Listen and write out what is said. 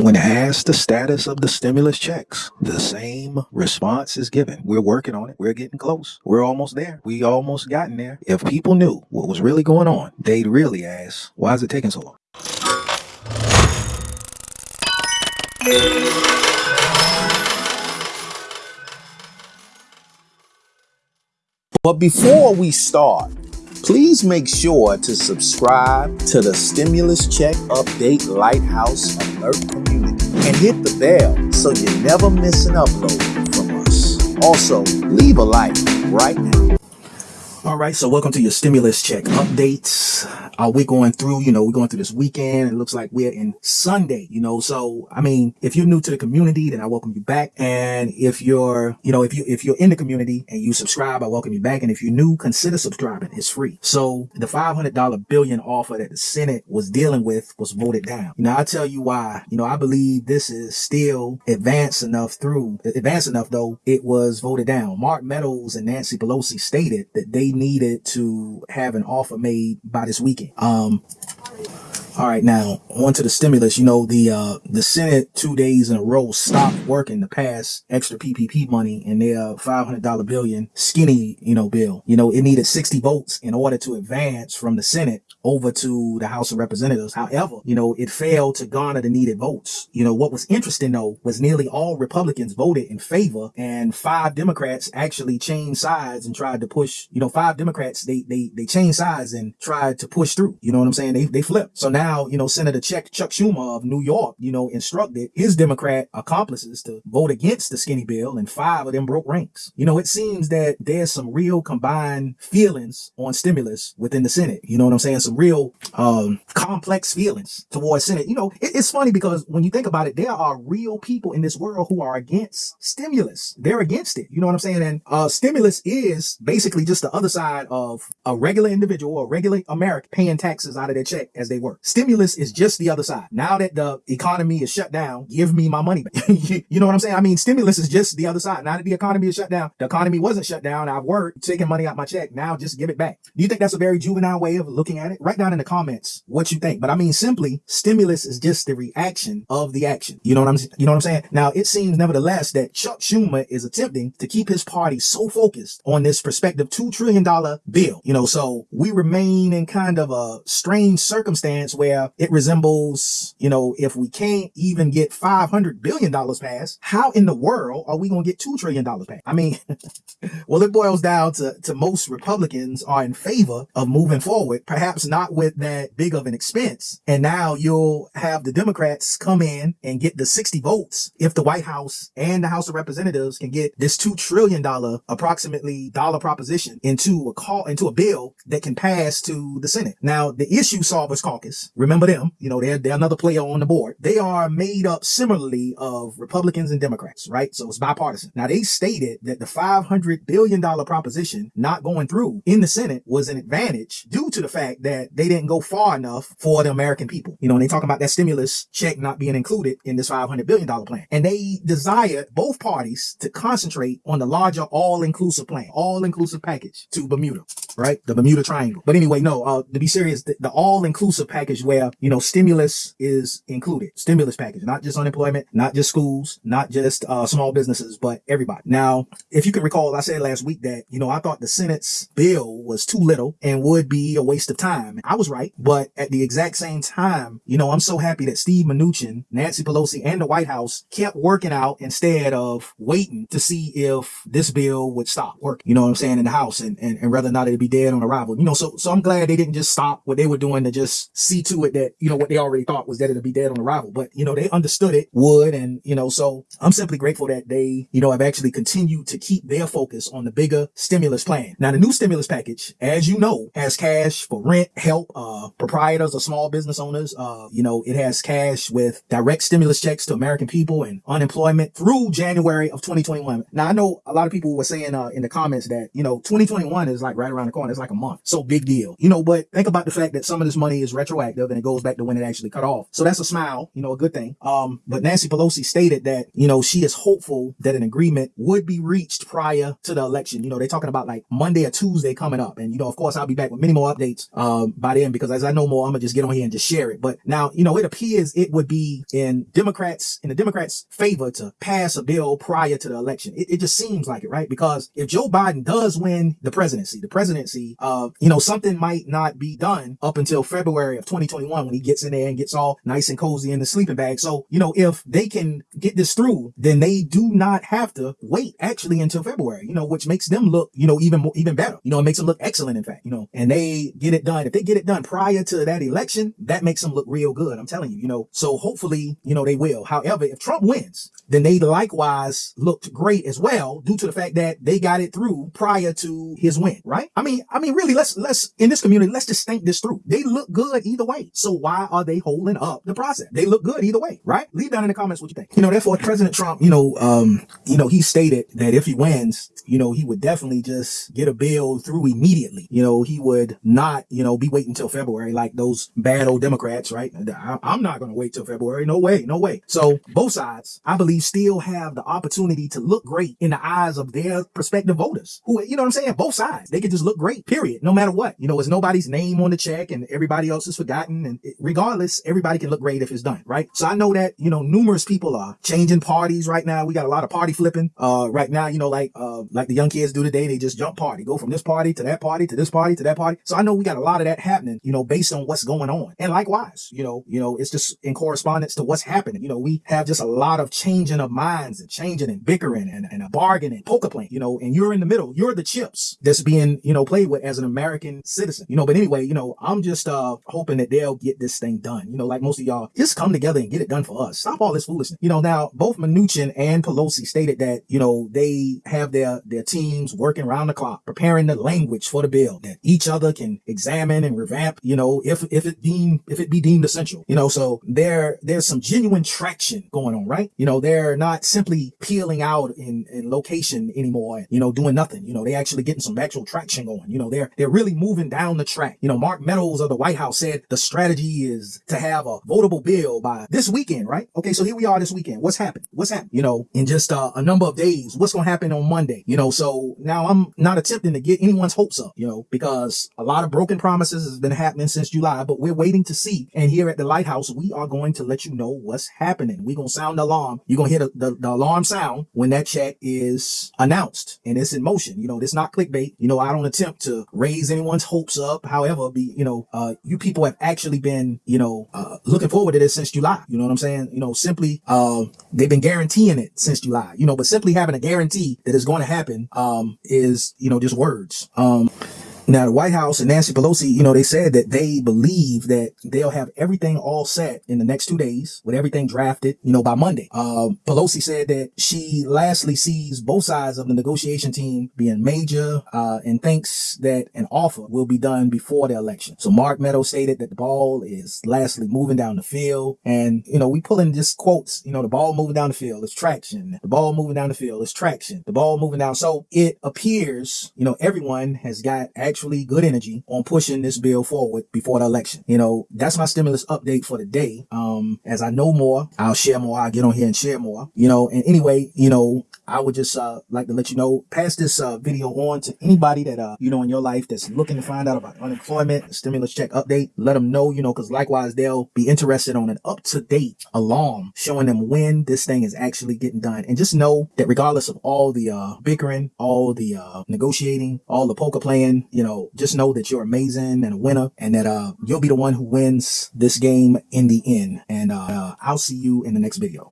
When asked the status of the stimulus checks, the same response is given. We're working on it. We're getting close. We're almost there. We almost gotten there. If people knew what was really going on, they'd really ask, why is it taking so long? But before we start, please make sure to subscribe to the Stimulus Check Update Lighthouse Alert community and hit the bell so you never miss an upload from us. Also, leave a like right now. All right, so welcome to your stimulus check updates. Uh, Are we're going through, you know, we're going through this weekend. It looks like we're in Sunday, you know. So, I mean, if you're new to the community, then I welcome you back. And if you're, you know, if you if you're in the community and you subscribe, I welcome you back. And if you're new, consider subscribing. It's free. So, the $500 billion offer that the Senate was dealing with was voted down. You know, I tell you why. You know, I believe this is still advanced enough through advanced enough though it was voted down. Mark Meadows and Nancy Pelosi stated that they needed to have an offer made by this weekend. Um, all right, now on to the stimulus. You know, the uh the Senate two days in a row stopped working to pass extra PPP money in their five hundred dollar billion skinny, you know, bill. You know, it needed sixty votes in order to advance from the Senate over to the House of Representatives. However, you know, it failed to garner the needed votes. You know, what was interesting though was nearly all Republicans voted in favor, and five Democrats actually changed sides and tried to push. You know, five Democrats they they they changed sides and tried to push through. You know what I'm saying? They they flipped. So now you know, Senator Chuck, Chuck Schumer of New York, you know, instructed his Democrat accomplices to vote against the skinny bill and five of them broke ranks. You know, it seems that there's some real combined feelings on stimulus within the Senate. You know what I'm saying? Some real um, complex feelings towards Senate. You know, it, it's funny because when you think about it, there are real people in this world who are against stimulus. They're against it. You know what I'm saying? And uh, stimulus is basically just the other side of a regular individual, or regular American paying taxes out of their check as they work. Stimulus is just the other side. Now that the economy is shut down, give me my money back. you know what I'm saying? I mean, stimulus is just the other side. Now that the economy is shut down, the economy wasn't shut down. I've worked, taking money out my check. Now just give it back. Do you think that's a very juvenile way of looking at it? Write down in the comments what you think. But I mean, simply, stimulus is just the reaction of the action. You know what I'm, you know what I'm saying? Now, it seems nevertheless that Chuck Schumer is attempting to keep his party so focused on this prospective $2 trillion bill. You know, so we remain in kind of a strange circumstance where it resembles, you know, if we can't even get $500 billion passed, how in the world are we going to get $2 trillion passed? I mean, well, it boils down to, to most Republicans are in favor of moving forward, perhaps not with that big of an expense. And now you'll have the Democrats come in and get the 60 votes if the White House and the House of Representatives can get this $2 trillion approximately dollar proposition into a call, into a bill that can pass to the Senate. Now, the issue solvers caucus Remember them, you know, they're, they're another player on the board. They are made up similarly of Republicans and Democrats, right? So it's bipartisan. Now they stated that the $500 billion proposition not going through in the Senate was an advantage due to the fact that they didn't go far enough for the American people. You know, and they talk about that stimulus check not being included in this $500 billion plan. And they desired both parties to concentrate on the larger all-inclusive plan, all-inclusive package to Bermuda, right? The Bermuda Triangle. But anyway, no, uh, to be serious, the, the all-inclusive package where, you know, stimulus is included. Stimulus package, not just unemployment, not just schools, not just uh, small businesses, but everybody. Now, if you can recall, I said last week that, you know, I thought the Senate's bill was too little and would be a waste of time. I was right. But at the exact same time, you know, I'm so happy that Steve Mnuchin, Nancy Pelosi, and the White House kept working out instead of waiting to see if this bill would stop working. You know what I'm saying? In the House and, and, and whether or not it'd be dead on arrival. You know, so, so I'm glad they didn't just stop what they were doing to just see to it that, you know, what they already thought was that it'd be dead on arrival. But, you know, they understood it would. And, you know, so I'm simply grateful that they, you know, have actually continued to keep their focus on the bigger stimulus plan. Now, the new stimulus package, as you know, has cash for rent, help, uh, proprietors or small business owners. Uh, you know, it has cash with direct stimulus checks to American people and unemployment through January of 2021. Now, I know a lot of people were saying, uh, in the comments that, you know, 2021 is like right around the corner. It's like a month. So big deal. You know, but think about the fact that some of this money is retroactive and it goes back to when it actually cut off. So that's a smile, you know, a good thing. Um, but Nancy Pelosi stated that, you know, she is hopeful that an agreement would be reached prior to the election. You know, they're talking about like Monday or Tuesday coming up. And, you know, of course, I'll be back with many more updates, um, by then because as I know more, I'm gonna just get on here and just share it. But now, you know, it appears it would be in Democrats, in the Democrats favor to pass a bill prior to the election. It, it just seems like it, right? Because if Joe Biden does win the presidency, the presidency, uh, you know, something might not be done up until February of 2021 when he gets in there and gets all nice and cozy in the sleeping bag. So, you know, if they can get this through, then they do not have to wait actually until February, you know, which makes them look, you know, even more, even better. You know, it makes them look excellent, in fact, you know, and they get it done. If they get it done prior to that election, that makes them look real good. I'm telling you, you know, so hopefully, you know, they will. However, if Trump wins, then they likewise looked great as well due to the fact that they got it through prior to his win, right? I mean, I mean, really, let's, let's, in this community, let's just think this through. They look good either way. So why are they holding up the process? They look good either way, right? Leave down in the comments what you think. You know, therefore, President Trump, you know, um, you know, he stated that if he wins, you know, he would definitely just get a bill through immediately. You know, he would not, you know, be waiting until February like those bad old Democrats, right? I'm not going to wait till February. No way, no way. So both sides, I believe, still have the opportunity to look great in the eyes of their prospective voters who, you know what I'm saying? Both sides, they could just look great, period. No matter what, you know, it's nobody's name on the check and everybody else is forgotten. And regardless, everybody can look great if it's done, right? So I know that, you know, numerous people are changing parties right now. We got a lot of party flipping, uh, right now, you know, like, uh, like the young kids do today. They just jump party, go from this party to that party to this party to that party. So I know we got a lot of that happening, you know, based on what's going on. And likewise, you know, you know, it's just in correspondence to what's happening. You know, we have just a lot of changing of minds and changing and bickering and, and a bargaining, poker playing, you know, and you're in the middle. You're the chips that's being, you know, played with as an American citizen, you know, but anyway, you know, I'm just, uh, hoping that they'll get this thing done. You know, like most of y'all, just come together and get it done for us. Stop all this foolishness. You know, now both Mnuchin and Pelosi stated that, you know, they have their, their teams working around the clock, preparing the language for the bill that each other can examine and revamp, you know, if, if it deem, if it be deemed essential, you know, so there, there's some genuine traction going on, right? You know, they're not simply peeling out in, in location anymore, you know, doing nothing. You know, they actually getting some actual traction going. You know, they're, they're really moving down the track. You know, Mark Meadows of the White House said the strategy is to have a votable bill by this weekend, right? Okay. So here we are this weekend. What's happened? What's happened? You know, in just uh, a number of days, what's going to happen on Monday? You know, so now I'm not attempting to get anyone's hopes up, you know, because a lot of broken promises has been happening since July, but we're waiting to see. And here at the Lighthouse, we are going to let you know what's happening. We're going to sound the alarm. You're going to hear the, the, the alarm sound when that check is announced and it's in motion. You know, it's not clickbait. You know, I don't attempt to raise anyone's hopes up. However, be, you know, uh, you people have actually been, you know, uh, looking forward to this since July. You know what I'm saying? You know, simply, uh, they've been guaranteeing it since July, you know, but simply having a guarantee that it's going to happen, um, is, you know, just words. Um, now, the White House and Nancy Pelosi, you know, they said that they believe that they'll have everything all set in the next two days with everything drafted, you know, by Monday. Uh, Pelosi said that she lastly sees both sides of the negotiation team being major, uh, and thinks that an offer will be done before the election. So Mark Meadows stated that the ball is lastly moving down the field. And, you know, we pull in just quotes, you know, the ball moving down the field is traction. The ball moving down the field is traction. The ball moving down. So it appears, you know, everyone has got actually good energy on pushing this bill forward before the election. You know, that's my stimulus update for the day. Um, as I know more, I'll share more. I'll get on here and share more, you know, and anyway, you know, I would just, uh, like to let you know, pass this, uh, video on to anybody that, uh, you know, in your life that's looking to find out about unemployment, stimulus check update. Let them know, you know, cause likewise, they'll be interested on an up to date alarm showing them when this thing is actually getting done. And just know that regardless of all the, uh, bickering, all the, uh, negotiating, all the poker playing, you know, just know that you're amazing and a winner and that, uh, you'll be the one who wins this game in the end. And, uh, I'll see you in the next video.